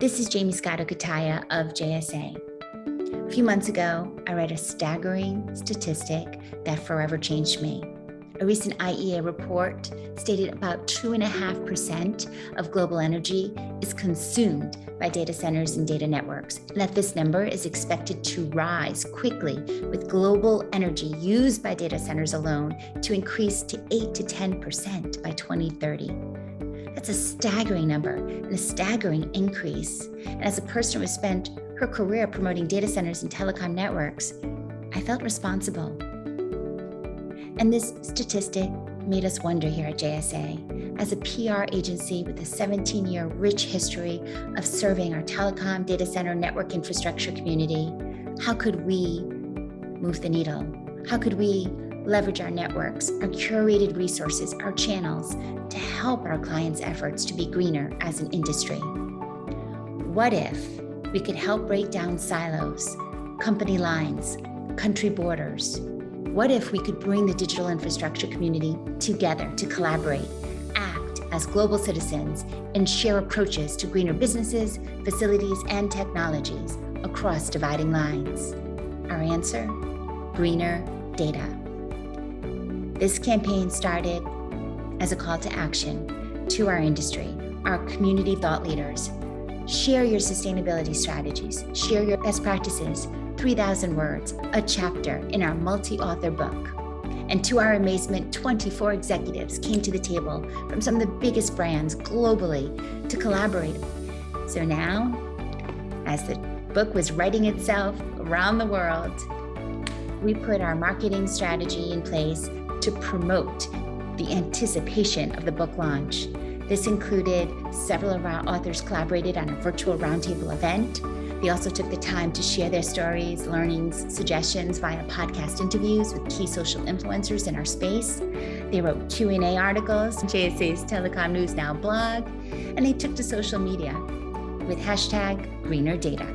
This is Jamie Scott Okataya of JSA. A few months ago, I read a staggering statistic that forever changed me. A recent IEA report stated about 2.5% of global energy is consumed by data centers and data networks, and that this number is expected to rise quickly with global energy used by data centers alone to increase to 8 to 10% by 2030. That's a staggering number and a staggering increase. And as a person who has spent her career promoting data centers and telecom networks, I felt responsible and this statistic made us wonder here at JSA. As a PR agency with a 17 year rich history of serving our telecom data center network infrastructure community, how could we move the needle? How could we leverage our networks, our curated resources, our channels to help our clients' efforts to be greener as an industry? What if we could help break down silos, company lines, country borders, what if we could bring the digital infrastructure community together to collaborate, act as global citizens, and share approaches to greener businesses, facilities, and technologies across dividing lines? Our answer, greener data. This campaign started as a call to action to our industry, our community thought leaders. Share your sustainability strategies, share your best practices, 3,000 words, a chapter in our multi-author book. And to our amazement, 24 executives came to the table from some of the biggest brands globally to collaborate. So now, as the book was writing itself around the world, we put our marketing strategy in place to promote the anticipation of the book launch. This included several of our authors collaborated on a virtual roundtable event they also took the time to share their stories, learnings, suggestions via podcast interviews with key social influencers in our space. They wrote Q&A articles, JSA's Telecom News Now blog, and they took to social media with hashtag greener data.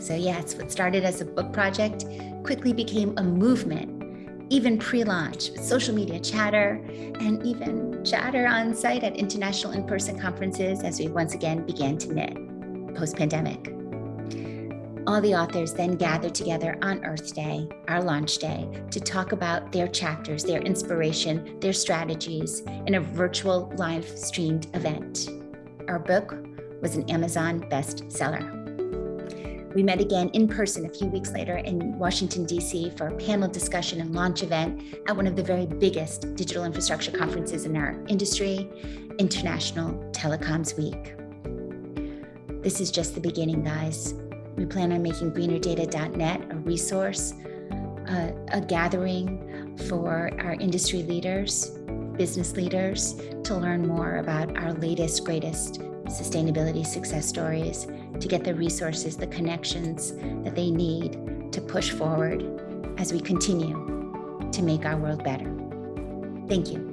So yes, what started as a book project quickly became a movement, even pre-launch with social media chatter and even chatter on site at international in-person conferences as we once again began to knit post-pandemic. All the authors then gathered together on Earth Day, our launch day, to talk about their chapters, their inspiration, their strategies in a virtual live streamed event. Our book was an Amazon bestseller. We met again in person a few weeks later in Washington, DC for a panel discussion and launch event at one of the very biggest digital infrastructure conferences in our industry, International Telecoms Week. This is just the beginning, guys. We plan on making greenerdata.net a resource, a, a gathering for our industry leaders, business leaders to learn more about our latest, greatest sustainability success stories, to get the resources, the connections that they need to push forward as we continue to make our world better. Thank you.